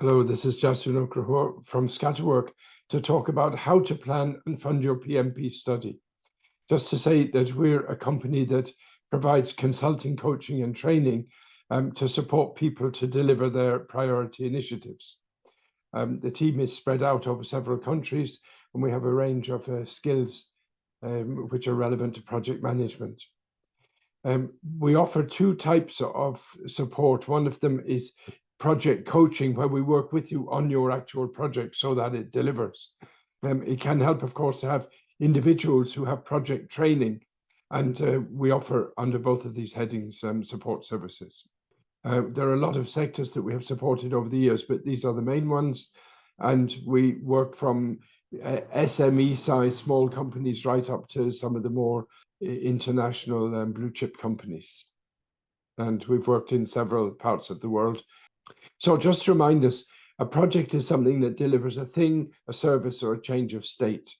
Hello, this is Justin Okrahor from Scatterwork to talk about how to plan and fund your PMP study. Just to say that we're a company that provides consulting, coaching and training um, to support people to deliver their priority initiatives. Um, the team is spread out over several countries and we have a range of uh, skills um, which are relevant to project management. Um, we offer two types of support. One of them is project coaching, where we work with you on your actual project so that it delivers. Um, it can help, of course, to have individuals who have project training, and uh, we offer under both of these headings um, support services. Uh, there are a lot of sectors that we have supported over the years, but these are the main ones. And we work from uh, SME size small companies right up to some of the more international um, blue chip companies. And we've worked in several parts of the world. So just to remind us, a project is something that delivers a thing, a service, or a change of state.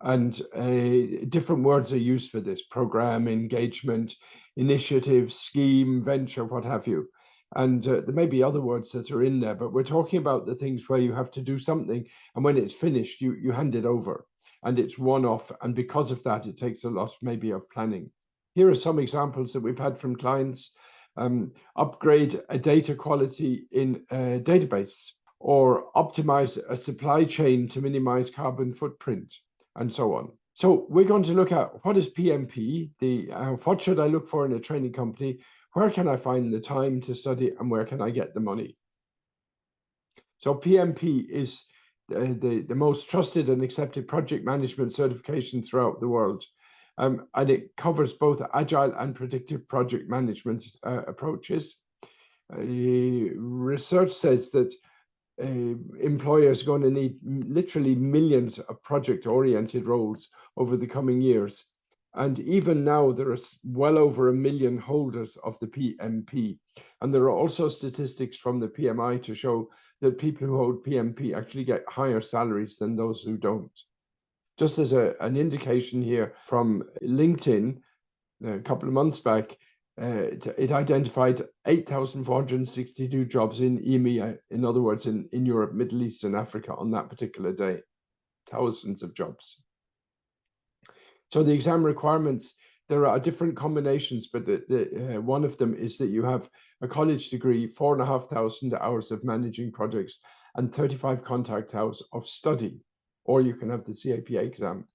And uh, different words are used for this, program, engagement, initiative, scheme, venture, what have you. And uh, there may be other words that are in there, but we're talking about the things where you have to do something. And when it's finished, you, you hand it over and it's one off. And because of that, it takes a lot maybe of planning. Here are some examples that we've had from clients. Um, upgrade a data quality in a database or optimize a supply chain to minimize carbon footprint and so on. So we're going to look at what is PMP, the uh, what should I look for in a training company, where can I find the time to study and where can I get the money? So PMP is the, the, the most trusted and accepted project management certification throughout the world. Um, and it covers both agile and predictive project management uh, approaches. Uh, research says that uh, employers are going to need literally millions of project-oriented roles over the coming years. And even now, there are well over a million holders of the PMP. And there are also statistics from the PMI to show that people who hold PMP actually get higher salaries than those who don't. Just as a, an indication here from LinkedIn, a couple of months back, uh, it, it, identified 8,462 jobs in EMEA, in other words, in, in Europe, Middle East and Africa on that particular day, thousands of jobs. So the exam requirements, there are different combinations, but the, the, uh, one of them is that you have a college degree, four and a half thousand hours of managing projects and 35 contact hours of study, or you can have the CAPM exam.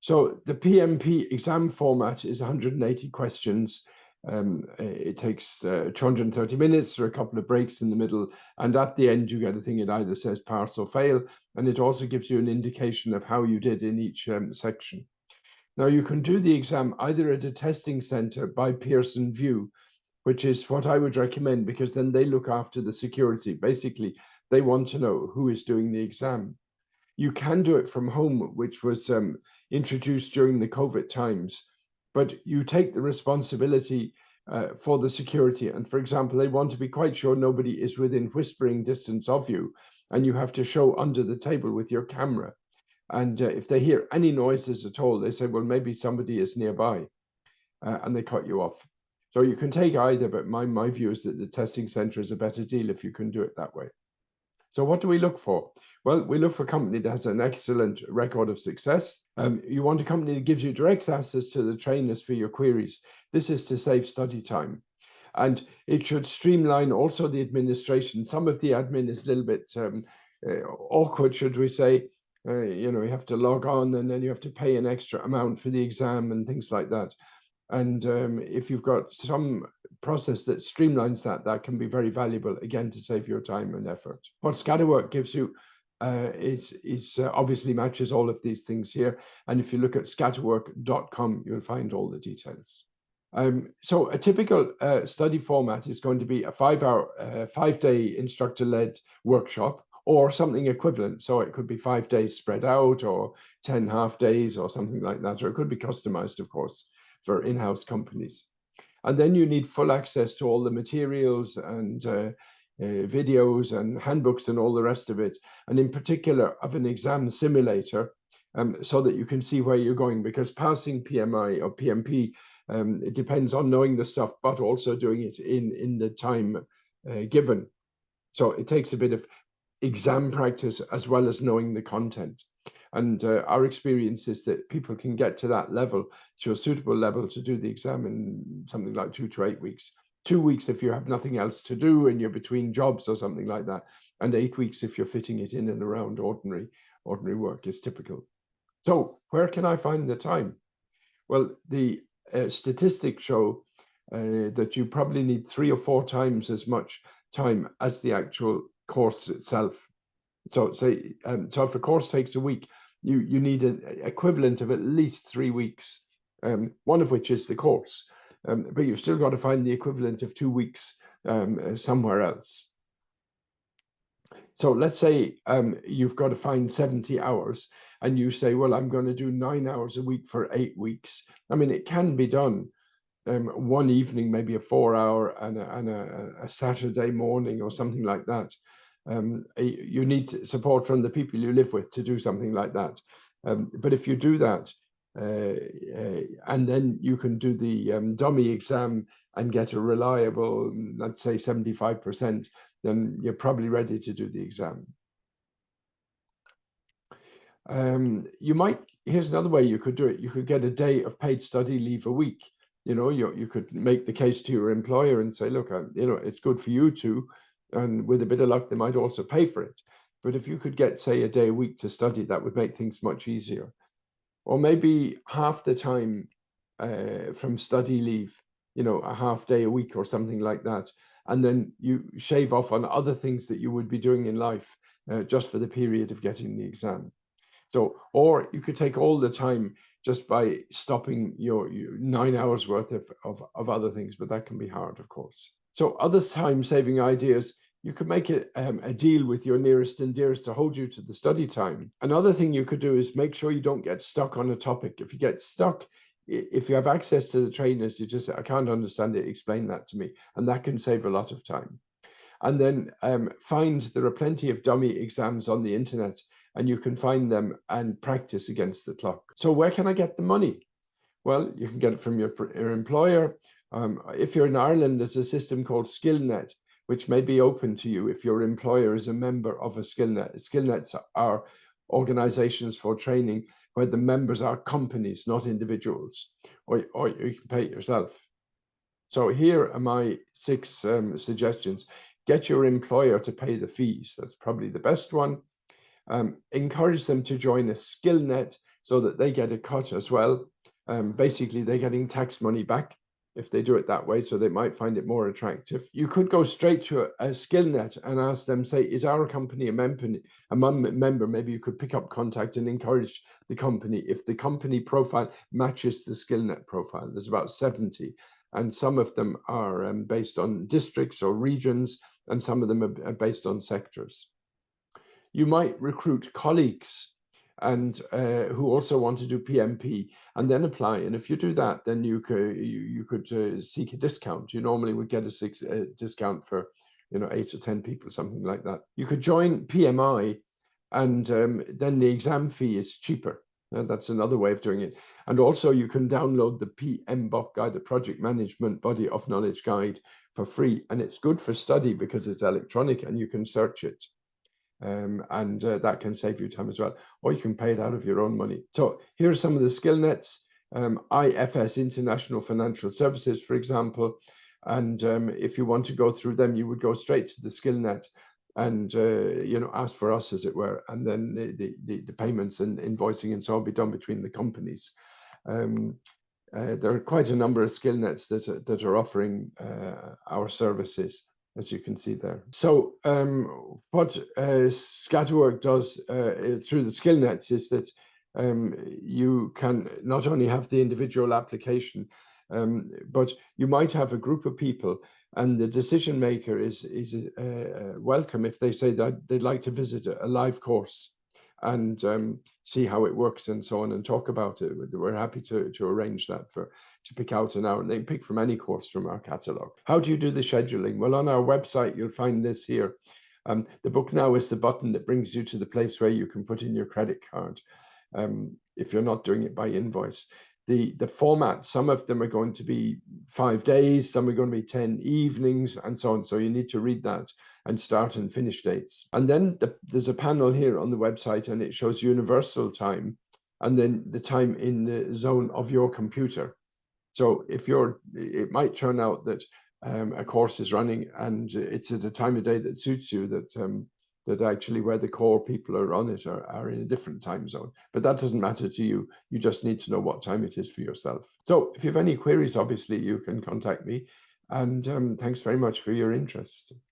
So the PMP exam format is 180 questions. Um, it takes uh, 230 minutes, or a couple of breaks in the middle, and at the end you get a thing that either says pass or fail, and it also gives you an indication of how you did in each um, section. Now you can do the exam either at a testing center by Pearson VUE, which is what I would recommend because then they look after the security. Basically, they want to know who is doing the exam. You can do it from home, which was um, introduced during the COVID times, but you take the responsibility uh, for the security. And for example, they want to be quite sure nobody is within whispering distance of you, and you have to show under the table with your camera. And uh, if they hear any noises at all, they say, well, maybe somebody is nearby, uh, and they cut you off. So you can take either, but my, my view is that the testing center is a better deal if you can do it that way. So what do we look for? Well, we look for a company that has an excellent record of success. Um, you want a company that gives you direct access to the trainers for your queries. This is to save study time. And it should streamline also the administration. Some of the admin is a little bit um, uh, awkward, should we say. Uh, you know, you have to log on and then you have to pay an extra amount for the exam and things like that. And um, if you've got some process that streamlines that, that can be very valuable, again, to save your time and effort. What Scatterwork gives you uh, is, is uh, obviously matches all of these things here. And if you look at scatterwork.com, you'll find all the details. Um, so a typical uh, study format is going to be a five hour, uh, five day instructor led workshop or something equivalent. So it could be five days spread out or 10 half days or something like that, or it could be customized, of course, for in-house companies. And then you need full access to all the materials and uh, uh, videos and handbooks and all the rest of it. And in particular of an exam simulator um, so that you can see where you're going because passing PMI or PMP, um, it depends on knowing the stuff, but also doing it in, in the time uh, given. So it takes a bit of exam practice as well as knowing the content. And uh, our experience is that people can get to that level, to a suitable level to do the exam in something like two to eight weeks. Two weeks if you have nothing else to do and you're between jobs or something like that. And eight weeks if you're fitting it in and around ordinary, ordinary work is typical. So where can I find the time? Well, the uh, statistics show uh, that you probably need three or four times as much time as the actual course itself. So say, um, so if a course takes a week, you, you need an equivalent of at least three weeks, um, one of which is the course. Um, but you've still got to find the equivalent of two weeks um, uh, somewhere else. So let's say um, you've got to find 70 hours and you say, well, I'm going to do nine hours a week for eight weeks. I mean, it can be done. Um, one evening, maybe a four hour and, a, and a, a Saturday morning or something like that. Um, you need support from the people you live with to do something like that. Um, but if you do that, uh, uh, and then you can do the um, dummy exam and get a reliable, let's say 75%, then you're probably ready to do the exam. Um, you might, here's another way you could do it. You could get a day of paid study leave a week. You know, you, you could make the case to your employer and say, look, I, you know, it's good for you to, and with a bit of luck, they might also pay for it. But if you could get, say, a day a week to study, that would make things much easier. Or maybe half the time uh, from study leave, you know, a half day a week or something like that. And then you shave off on other things that you would be doing in life uh, just for the period of getting the exam. So, or you could take all the time just by stopping your, your nine hours worth of, of, of other things, but that can be hard, of course. So other time saving ideas, you could make a, um, a deal with your nearest and dearest to hold you to the study time. Another thing you could do is make sure you don't get stuck on a topic. If you get stuck, if you have access to the trainers, you just, say, I can't understand it, explain that to me. And that can save a lot of time. And then um, find there are plenty of dummy exams on the internet and you can find them and practice against the clock. So where can I get the money? Well, you can get it from your, your employer, um, if you're in Ireland, there's a system called SkillNet, which may be open to you if your employer is a member of a SkillNet. SkillNets are organizations for training where the members are companies, not individuals, or, or you can pay it yourself. So here are my six um, suggestions. Get your employer to pay the fees. That's probably the best one. Um, encourage them to join a skill net so that they get a cut as well. Um, basically, they're getting tax money back if they do it that way, so they might find it more attractive. You could go straight to a, a SkillNet and ask them, say, is our company a member? A member, maybe you could pick up contact and encourage the company. If the company profile matches the skill net profile, there's about 70, and some of them are um, based on districts or regions, and some of them are based on sectors. You might recruit colleagues and uh, who also want to do PMP and then apply. And if you do that, then you could you, you could uh, seek a discount. You normally would get a six uh, discount for you know eight or ten people, something like that. You could join PMI, and um, then the exam fee is cheaper. And that's another way of doing it. And also you can download the PMBOK guide, the Project Management Body of Knowledge Guide for free. And it's good for study because it's electronic and you can search it um, and uh, that can save you time as well. Or you can pay it out of your own money. So here are some of the skill nets. Um, IFS, International Financial Services, for example. And um, if you want to go through them, you would go straight to the skill net and uh, you know ask for us as it were and then the, the, the payments and invoicing and so on be done between the companies um, uh, there are quite a number of skill nets that are, that are offering uh, our services as you can see there. So um, what uh, Scatterwork does uh, through the skill nets is that um, you can not only have the individual application, um, but you might have a group of people and the decision maker is, is uh, welcome if they say that they'd like to visit a live course and um, see how it works and so on and talk about it. We're happy to, to arrange that for to pick out an hour and they pick from any course from our catalogue. How do you do the scheduling? Well, on our website, you'll find this here. Um, the book now is the button that brings you to the place where you can put in your credit card um, if you're not doing it by invoice. The, the format, some of them are going to be five days, some are going to be 10 evenings and so on. So you need to read that and start and finish dates. And then the, there's a panel here on the website and it shows universal time and then the time in the zone of your computer. So if you're, it might turn out that um, a course is running and it's at a time of day that suits you that um, that actually where the core people are on it are, are in a different time zone. But that doesn't matter to you. You just need to know what time it is for yourself. So if you have any queries, obviously you can contact me. And um, thanks very much for your interest.